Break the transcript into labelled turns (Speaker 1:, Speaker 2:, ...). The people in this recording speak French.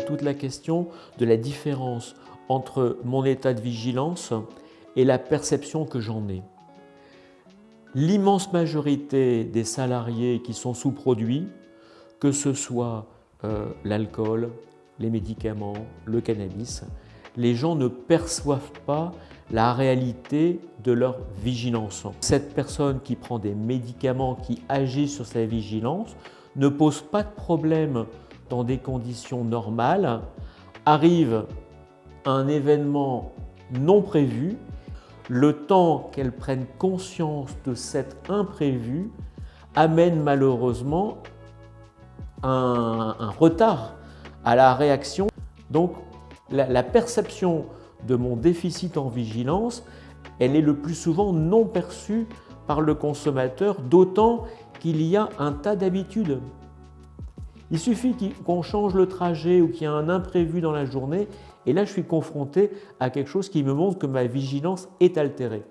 Speaker 1: toute la question de la différence entre mon état de vigilance et la perception que j'en ai. L'immense majorité des salariés qui sont sous-produits, que ce soit euh, l'alcool, les médicaments, le cannabis, les gens ne perçoivent pas la réalité de leur vigilance. Cette personne qui prend des médicaments, qui agit sur sa vigilance, ne pose pas de problème dans des conditions normales, arrive un événement non prévu, le temps qu'elle prenne conscience de cet imprévu amène malheureusement un, un retard à la réaction. Donc la, perception de mon déficit en vigilance, elle est le plus souvent non perçue par le consommateur, d'autant qu'il y a un tas d'habitudes. Il suffit qu'on change le trajet ou qu'il y a un imprévu dans la journée, et là je suis confronté à quelque chose qui me montre que ma vigilance est altérée.